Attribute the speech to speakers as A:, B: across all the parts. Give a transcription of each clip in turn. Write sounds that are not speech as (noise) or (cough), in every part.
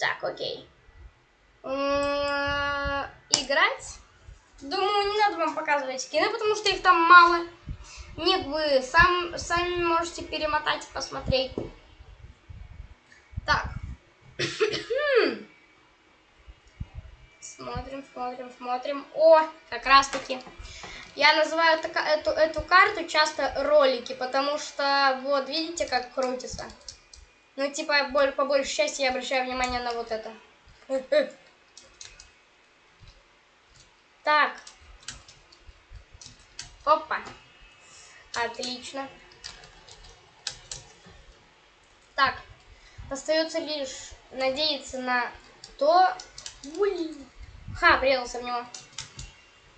A: Так, окей. Играть? Думаю, не надо вам показывать скины, потому что их там мало. Нет, вы сам, сами можете перемотать и посмотреть. Так. (coughs) смотрим, смотрим, смотрим. О, как раз таки. Я называю эту, эту карту часто ролики, потому что, вот, видите, как крутится. Ну, типа, по большей части я обращаю внимание на вот это. (laughs) Так. Опа. Отлично. Так. Остается лишь надеяться на то... Ой. Ха, врезался в него.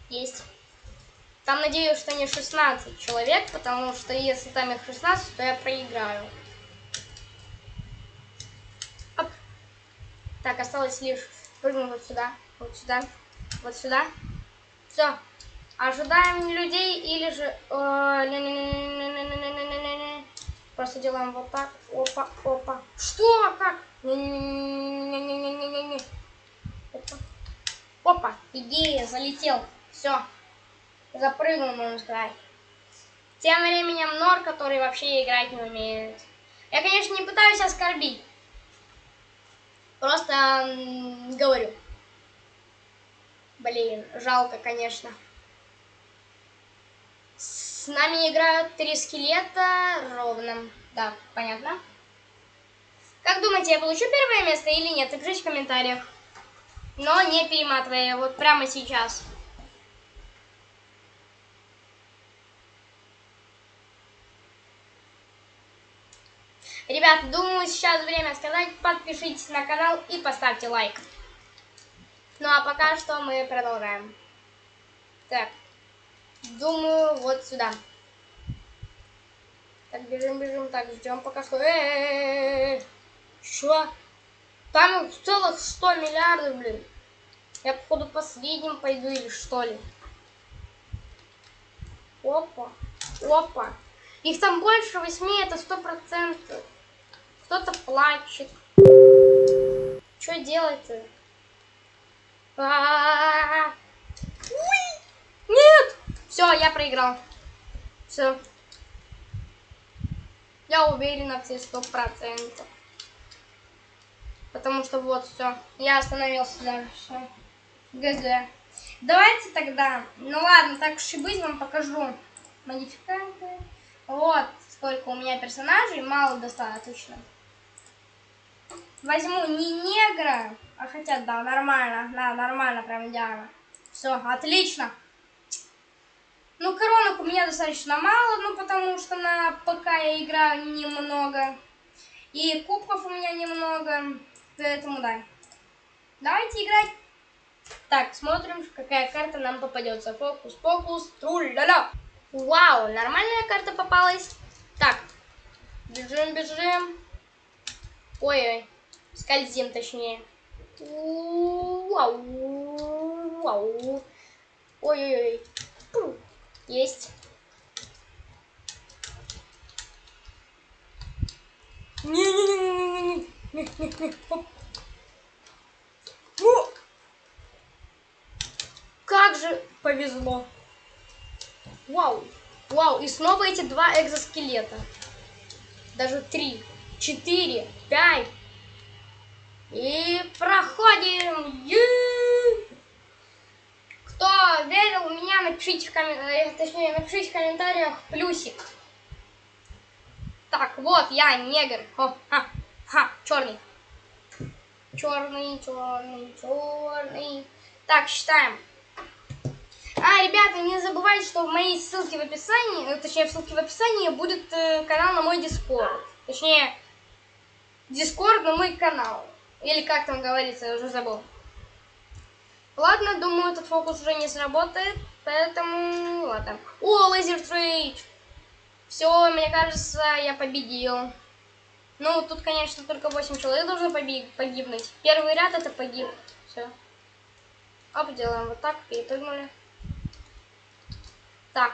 A: Есть. Там надеюсь, что не 16 человек, потому что если там их 16, то я проиграю. Так, осталось лишь прыгнуть вот сюда, вот сюда, вот сюда. Все. Ожидаем людей или же... Просто делаем вот так. Опа, опа. Что? Как? Опа. Опа. Идея, залетел. Все. Запрыгнул, можно сказать. Тем временем Нор, который вообще играть не умеет. Я, конечно, не пытаюсь оскорбить. Просто говорю. Блин, жалко, конечно. С нами играют три скелета ровно. Да, понятно. Как думаете, я получу первое место или нет? Напишите в комментариях. Но не перематывая, вот прямо сейчас. Ребят, думаю, сейчас время сказать, подпишитесь на канал и поставьте лайк. Ну а пока что мы продолжаем. Так, думаю, вот сюда. Так, бежим, бежим, так, ждем пока что. Э -э -э Что? Там целых 100 миллиардов, блин. Я, походу, последним пойду или что ли? Опа, опа. Их там больше восьми, это сто процентов. Кто-то плачет. Что делать-то? А Нет! Все, я проиграл. Все. Я уверена все сто процентов. Потому что вот все. Я остановился даже. Все. Давайте тогда. Ну ладно, так уж и быть, вам покажу модификанты. Вот сколько у меня персонажей. Мало достаточно возьму не негра, а хотя, да, нормально, да, нормально, прям идеально. Все, отлично. Ну, коронок у меня достаточно мало, ну, потому что на ПК я играю немного. И кубков у меня немного, поэтому да. Давайте играть. Так, смотрим, какая карта нам попадется. Фокус, фокус, тру-ля-ля. Вау, нормальная карта попалась. Так, бежим, бежим. Ой-ой. Скользим, точнее. Ой-ой-ой. Есть. Как же повезло. Вау. Вау. И снова эти два экзоскелета. Даже три, четыре, пять. И проходим. Кто верил в меня, напишите в, коммен... Э, точнее, напишите в комментариях плюсик. Так, вот я негр. О, ха, ха, черный. Черный, черный, черный. Так, считаем. А, ребята, не забывайте, что в моей ссылке в описании, э, точнее, в ссылке в описании будет э, канал на мой Дискорд. Точнее, Дискорд на мой канал. Или как там говорится, я уже забыл. Ладно, думаю, этот фокус уже не сработает, поэтому ладно. О, laser trade! Все, мне кажется, я победил. Ну, тут, конечно, только 8 человек должно погибнуть. Первый ряд это погиб. Все. Оп, делаем вот так, перепрыгнули. Так.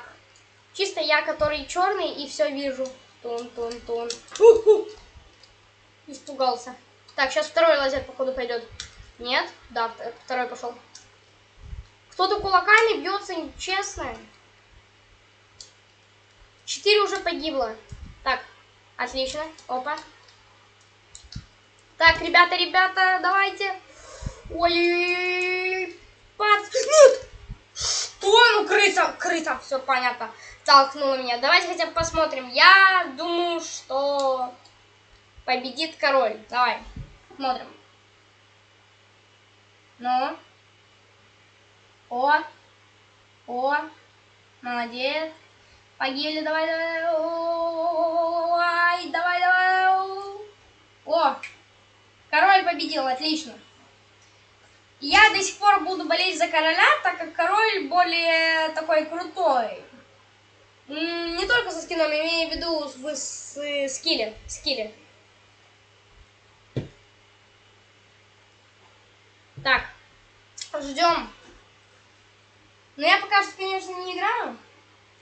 A: Чисто я, который черный, и все вижу. Тун-тун-тун. Испугался. Так, сейчас второй лазер, походу, пойдет. Нет? Да, второй пошел. Кто-то кулаками бьется, честно. Четыре уже погибло. Так, отлично. Опа. Так, ребята, ребята, давайте. Ой-ой-ой. Нет! Что? Ну, крыса, крыса, все понятно. Толкнула меня. Давайте хотя бы посмотрим. Я думаю, что победит король. Давай, смотрим. Ну. О. О. Молодец. Погибли, давай, давай. Ой, давай, давай. О. Король победил, отлично. Я до сих пор буду болеть за короля, так как король более такой крутой. Не только со скином, имею в виду в скилле. скилле. Так, ждем. Но я пока что, конечно, не играю.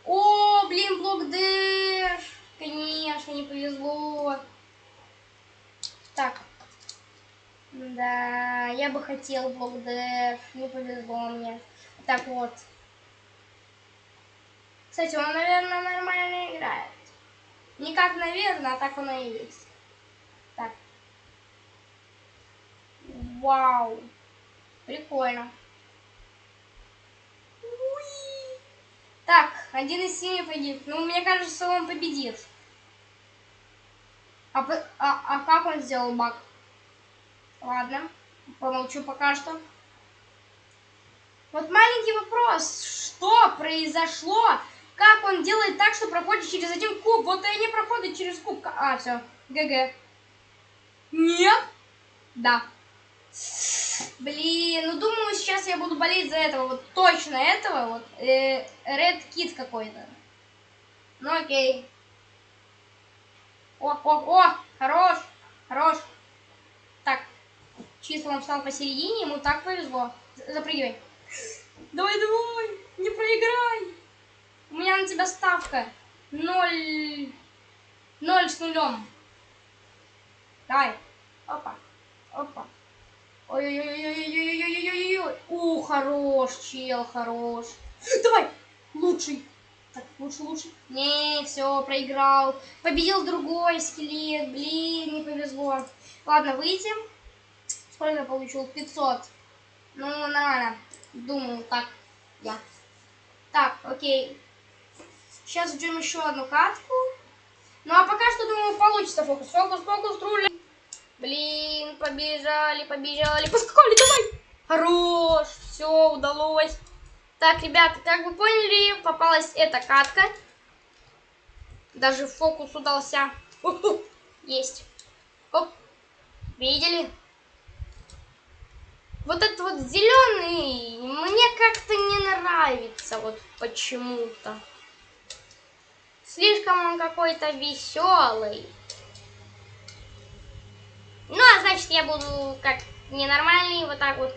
A: О, блин, блок Дэш. Конечно, не повезло. Так. Да, я бы хотел блок Дэш. Не повезло мне. Так вот. Кстати, он, наверное, нормально играет. Не как, наверное, а так оно и есть. Так. Вау. Прикольно. Уи. Так, один из семи погиб. Ну, мне кажется, он победит. А, а, а как он сделал баг? Ладно, помолчу пока что. Вот маленький вопрос. Что произошло? Как он делает так, что проходит через один куб? Вот и они проходят через куб. А, все. ГГ. Нет? Да. Блин, ну думаю, сейчас я буду болеть за этого, вот точно этого, вот, э, Red Kid какой-то. Ну окей. О, о, о, хорош, хорош. Так, чисто он встал посередине, ему так повезло. Запрыгивай. Давай, давай, не проиграй. У меня на тебя ставка. Ноль, ноль с нулем. Давай. Опа, опа. Ой-ой-ой-ой-ой-ой-ой-ой-ой. У, хорош, чел, хорош. Давай, лучший. Так, лучше, лучше. Не, все, проиграл. Победил другой скелет. Блин, не повезло. Ладно, выйти. Сколько я получил? 500. Ну, нормально. Думаю, так. Я. Так, окей. Сейчас ждем еще одну катку. Ну, а пока что, думаю, получится фокус. Фокус, фокус, руля. Блин, побежали, побежали, поскакали, давай! Хорош, все, удалось. Так, ребята, как вы поняли, попалась эта катка. Даже фокус удался. Есть. Оп. Видели? Вот этот вот зеленый мне как-то не нравится, вот почему-то. Слишком он какой-то веселый. Значит, я буду как ненормальный, вот так вот.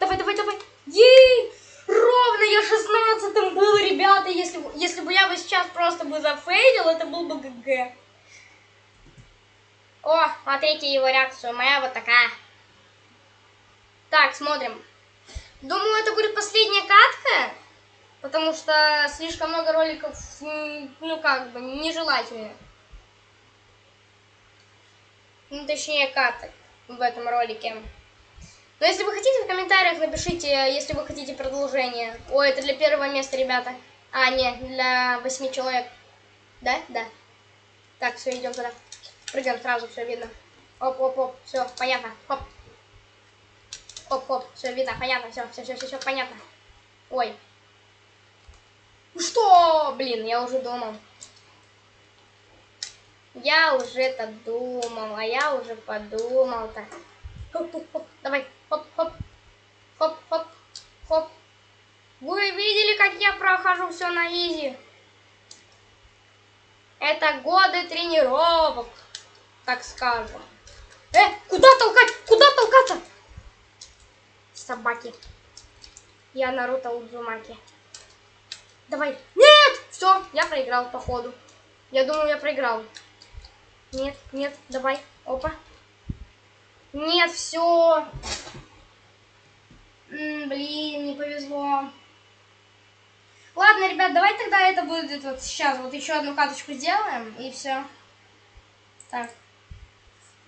A: Давай, давай, давай. Ей! Ровно я шестнадцатым был, ребята. Если, если бы я бы сейчас просто бы зафейлил, это был бы ГГ. О, смотрите его реакцию. Моя вот такая. Так, смотрим. Думаю, это будет последняя катка. Потому что слишком много роликов, ну как бы, нежелательно. Ну, точнее, каток в этом ролике. Но если вы хотите, в комментариях напишите, если вы хотите продолжение. Ой, это для первого места, ребята. А, нет, для восьми человек. Да? Да. Так, все, идем туда. Прыгаем сразу, все видно. Оп, оп, оп, все, понятно. Хоп. Хоп, хоп, все видно, понятно, все, все, все, все понятно. Ой, что? Блин, я уже думал. Я уже это думал, а я уже подумал так. Хоп, хоп, хоп, давай, хоп, хоп, хоп, хоп, хоп. Вы видели, как я прохожу все на изи? Это годы тренировок, так скажем. Э, куда толкать? Куда толкаться? Собаки. Я Наруто Удзумаки. Давай. Нет! Все, я проиграл, походу. Я думаю, я проиграл. Нет, нет, давай. Опа. Нет, все. Блин, не повезло. Ладно, ребят, давай тогда это будет вот сейчас. Вот еще одну каточку сделаем, и все. Так.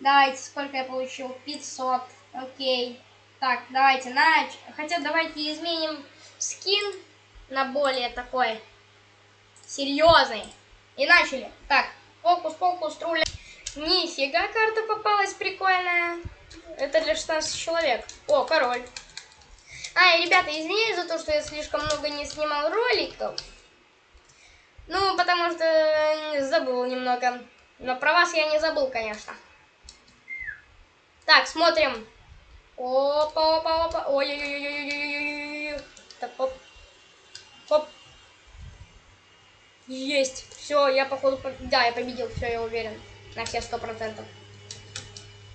A: Давайте, сколько я получил? 500. Окей. Так, давайте, на... Хотя давайте изменим скин на более такой серьезный. И начали. Так, фокус, фокус, труля. Нифига, карта попалась прикольная. Это для 16 человек. О, король. А, и, ребята, извиняюсь за то, что я слишком много не снимал роликов. Ну, потому что забыл немного. Но про вас я не забыл, конечно. Так, смотрим. Опа, опа, опа. Ой-ой-ой-ой-ой-ой-ой. Так, оп. Оп. Есть. Все, я походу... Да, я победил, все, я уверен. На все сто процентов.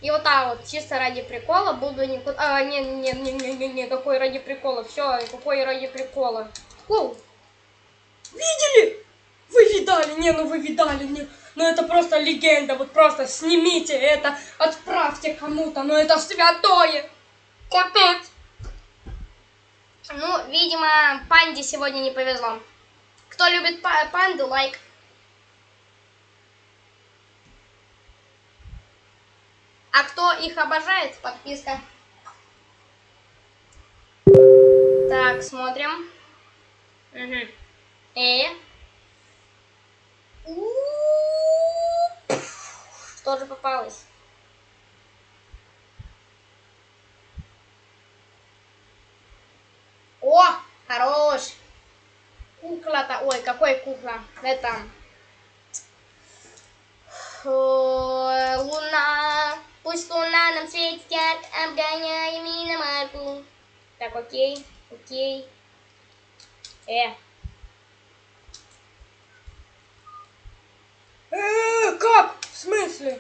A: И вот так вот, чисто ради прикола буду никуда... А, не, не, не, не, не, не, какой ради прикола. Все, какой ради прикола. Оу. Видели? Вы видали? Не, ну вы видали, не. Ну это просто легенда, вот просто снимите это, отправьте кому-то, ну это святое. Капец. Ну, видимо, панде сегодня не повезло. Кто любит панду, лайк. А кто их обожает, подписка. Так, смотрим. Угу. И... Что же попалось? О, хорош. Кукла-то, ой, какой кукла? Это... Луна. Пусть луна нам светит ярко, обгоняя миномарку. Так, окей, окей. Э. Э, как? В смысле?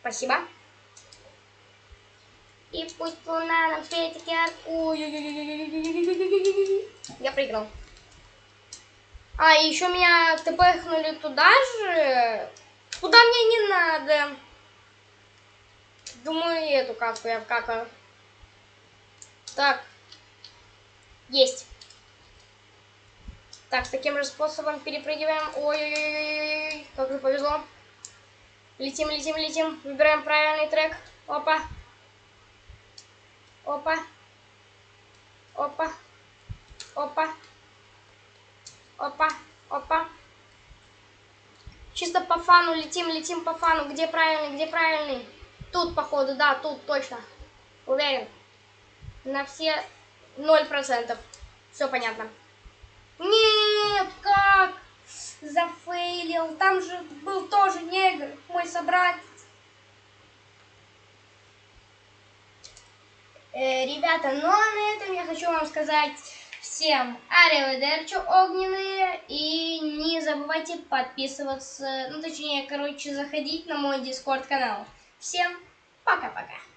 A: Спасибо. И пусть луна нам светит ярко. Я проиграл. А, еще меня тпхнули туда же. Куда мне не надо? Думаю, эту катку я вкакаю. Так. Есть. Так, таким же способом перепрыгиваем. Ой-ой-ой, как же повезло. Летим, летим, летим. Выбираем правильный трек. Опа. Опа. Опа. Опа. Опа. Опа. Чисто по фану летим, летим по фану. Где правильный, где правильный? Тут, походу, да, тут точно. Уверен. На все ноль процентов. Все понятно. Нет, как? Зафейлил. Там же был тоже негр, мой собратец. Э, ребята, ну а на этом я хочу вам сказать Всем ариведерчу огненные. И не забывайте подписываться, ну точнее, короче, заходить на мой дискорд канал. Всем пока-пока.